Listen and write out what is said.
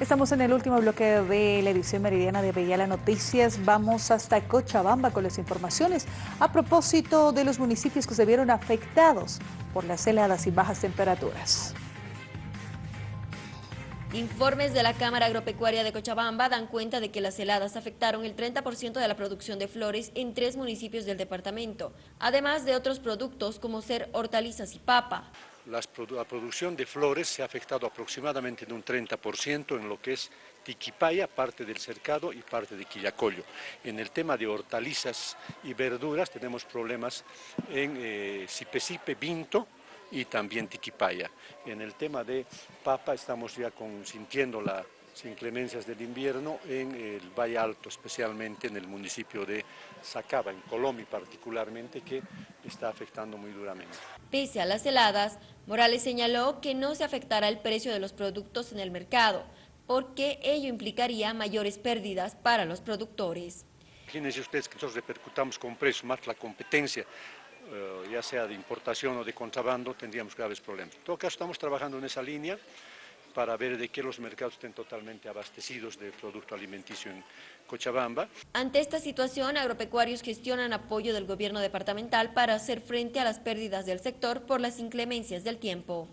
Estamos en el último bloque de la edición meridiana de Bella Noticias. Vamos hasta Cochabamba con las informaciones a propósito de los municipios que se vieron afectados por las heladas y bajas temperaturas. Informes de la Cámara Agropecuaria de Cochabamba dan cuenta de que las heladas afectaron el 30% de la producción de flores en tres municipios del departamento, además de otros productos como ser hortalizas y papa. La producción de flores se ha afectado aproximadamente en un 30% en lo que es Tiquipaya, parte del cercado y parte de Quillacollo. En el tema de hortalizas y verduras tenemos problemas en eh, Sipesipe, Vinto, y también Tiquipaya. En el tema de papa estamos ya sintiendo las inclemencias del invierno en el Valle Alto, especialmente en el municipio de Sacaba, en Colombia particularmente, que está afectando muy duramente. Pese a las heladas, Morales señaló que no se afectará el precio de los productos en el mercado, porque ello implicaría mayores pérdidas para los productores. Imagínense ustedes que nosotros repercutamos con precios más la competencia eh, ya sea de importación o de contrabando, tendríamos graves problemas. En todo caso, estamos trabajando en esa línea para ver de que los mercados estén totalmente abastecidos de producto alimenticio en Cochabamba. Ante esta situación, agropecuarios gestionan apoyo del gobierno departamental para hacer frente a las pérdidas del sector por las inclemencias del tiempo.